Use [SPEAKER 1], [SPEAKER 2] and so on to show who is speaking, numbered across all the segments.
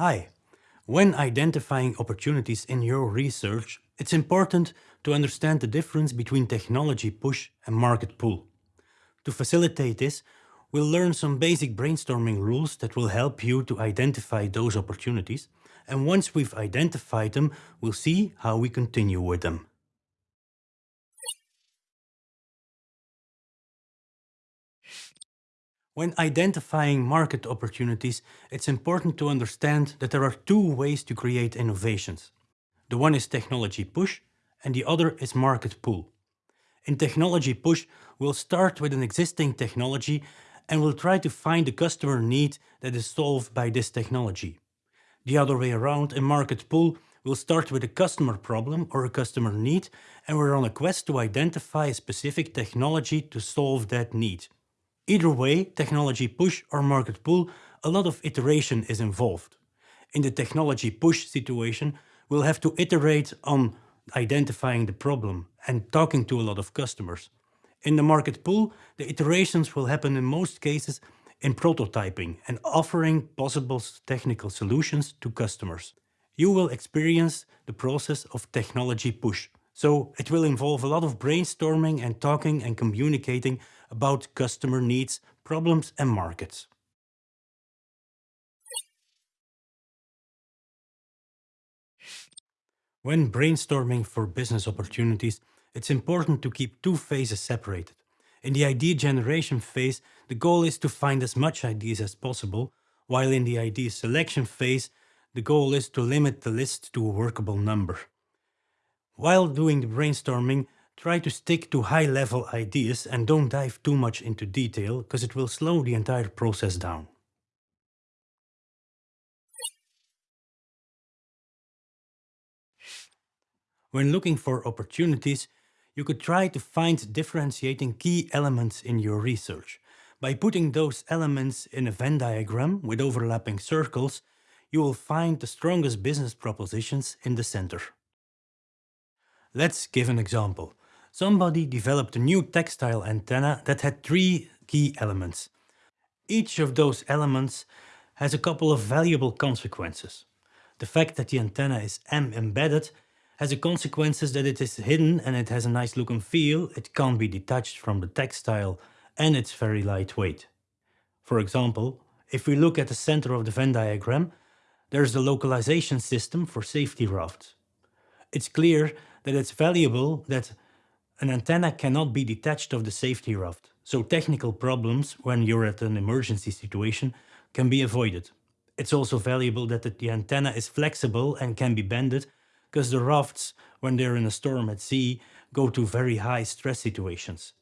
[SPEAKER 1] Hi. When identifying opportunities in your research, it's important to understand the difference between technology push and market pull. To facilitate this, we'll learn some basic brainstorming rules that will help you to identify those opportunities. And once we've identified them, we'll see how we continue with them. When identifying market opportunities, it's important to understand that there are two ways to create innovations. The one is technology push and the other is market pull. In technology push, we'll start with an existing technology and we'll try to find a customer need that is solved by this technology. The other way around, in market pull, we'll start with a customer problem or a customer need and we're on a quest to identify a specific technology to solve that need. Either way, technology push or market pull, a lot of iteration is involved. In the technology push situation, we'll have to iterate on identifying the problem and talking to a lot of customers. In the market pull, the iterations will happen in most cases in prototyping and offering possible technical solutions to customers. You will experience the process of technology push. So it will involve a lot of brainstorming and talking and communicating about customer needs, problems and markets. When brainstorming for business opportunities, it's important to keep two phases separated. In the idea generation phase, the goal is to find as much ideas as possible, while in the idea selection phase, the goal is to limit the list to a workable number. While doing the brainstorming, try to stick to high-level ideas and don't dive too much into detail, because it will slow the entire process down. When looking for opportunities, you could try to find differentiating key elements in your research. By putting those elements in a Venn diagram with overlapping circles, you will find the strongest business propositions in the center. Let's give an example. Somebody developed a new textile antenna that had three key elements. Each of those elements has a couple of valuable consequences. The fact that the antenna is M embedded has the consequences that it is hidden and it has a nice look and feel, it can't be detached from the textile and it's very lightweight. For example, if we look at the center of the Venn diagram, there's the localization system for safety rafts. It's clear that it's valuable that an antenna cannot be detached of the safety raft, so technical problems when you're at an emergency situation can be avoided. It's also valuable that the antenna is flexible and can be bended, because the rafts, when they're in a storm at sea, go to very high stress situations.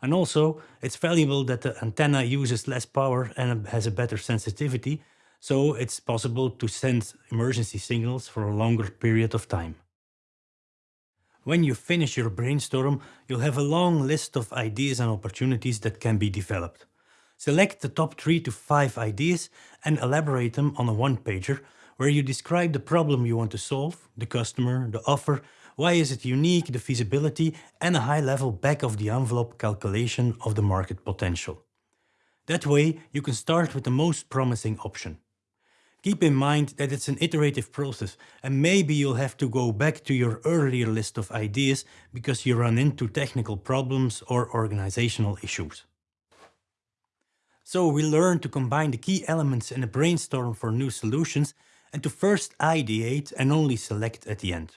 [SPEAKER 1] And also, it's valuable that the antenna uses less power and has a better sensitivity, so it's possible to send emergency signals for a longer period of time. When you finish your brainstorm, you'll have a long list of ideas and opportunities that can be developed. Select the top 3 to 5 ideas and elaborate them on a one-pager where you describe the problem you want to solve, the customer, the offer, why is it unique, the feasibility and a high-level back-of-the-envelope calculation of the market potential. That way you can start with the most promising option. Keep in mind that it's an iterative process and maybe you'll have to go back to your earlier list of ideas because you run into technical problems or organizational issues. So we learn to combine the key elements in a brainstorm for new solutions and to first ideate and only select at the end.